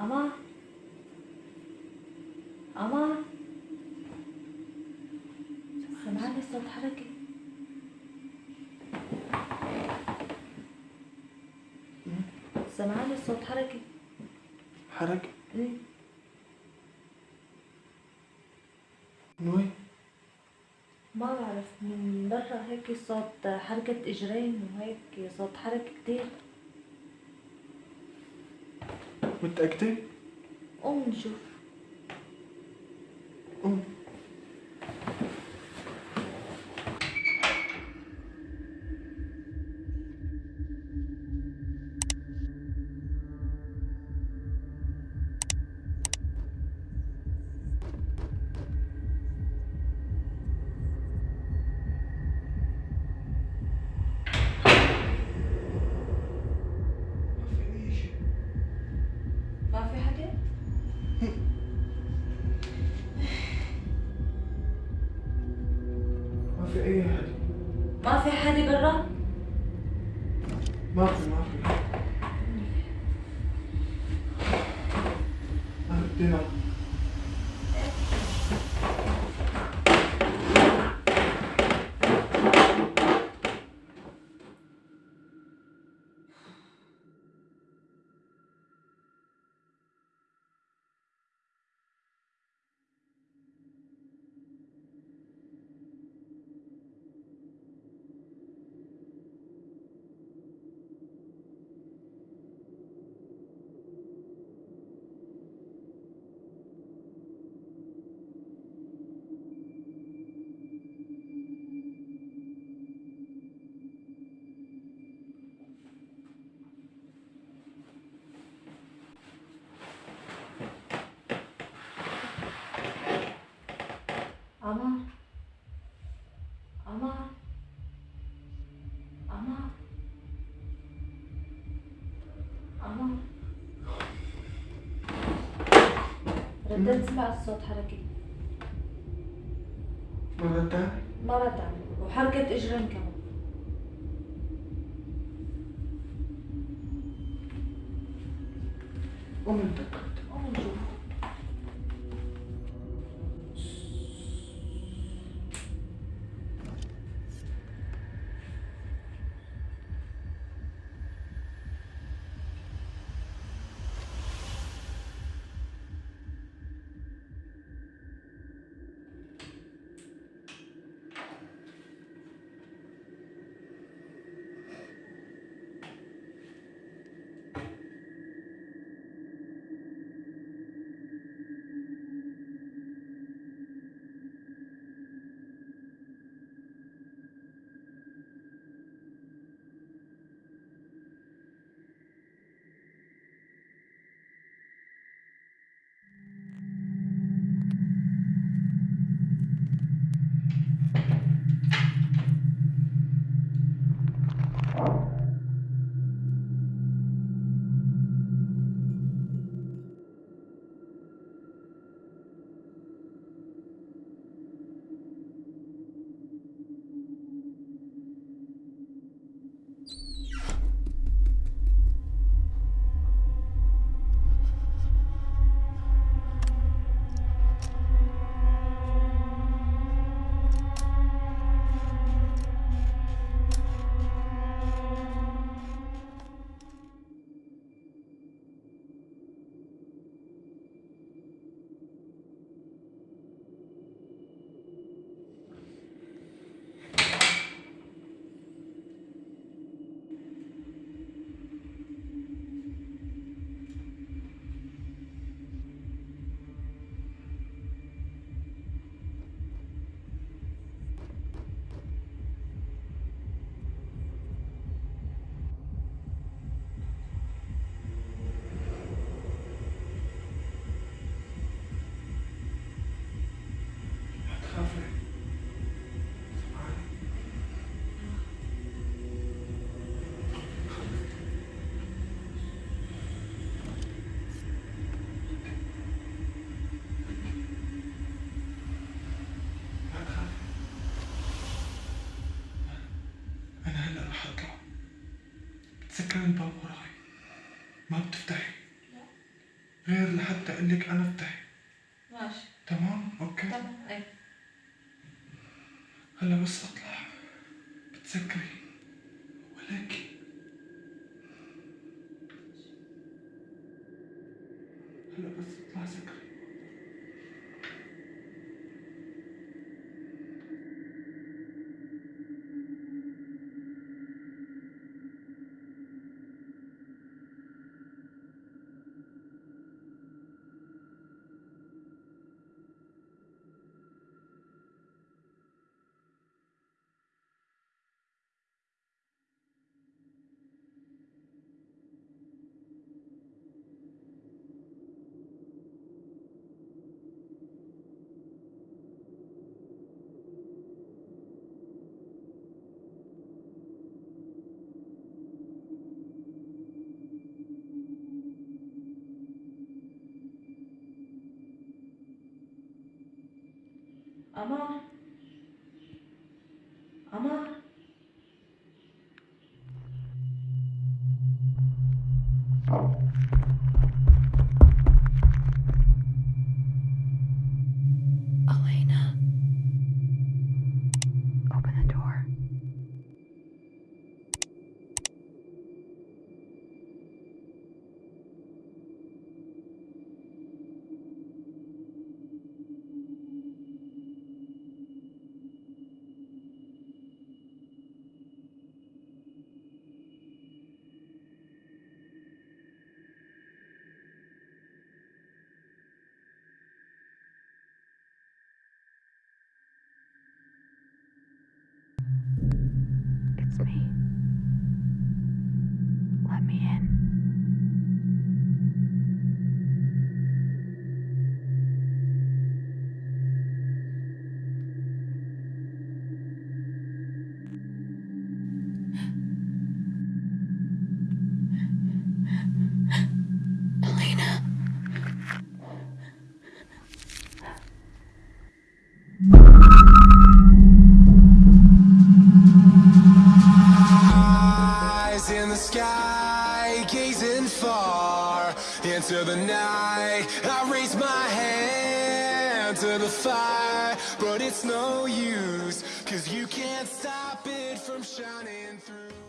أما أما سمعني صوت حركة سمعني صوت حركة حركة؟ إيه من وين؟ ما بعرف من برا هيك صوت حركة إجرين وهيك صوت حركة كتير متأكدة؟ قوم نشوف ما في أي حد. ما في حدا برا؟ ما في ما في. بدي أنام عمار عمار عمار عمار رديت سمعت صوت حركة. مرة تانية مرة تانية وحركة اجرين كمان. قوم بتسكري الباب وراي. ما بتفتحي. غير لحتى أقول لك أنا افتحي. ماشي. تمام؟ okay. تمام. إيه هلا بس أطلع. بتسكري. Ama ama. Thank sky, gazing far into the night. I raise my hand to the fire, but it's no use, cause you can't stop it from shining through.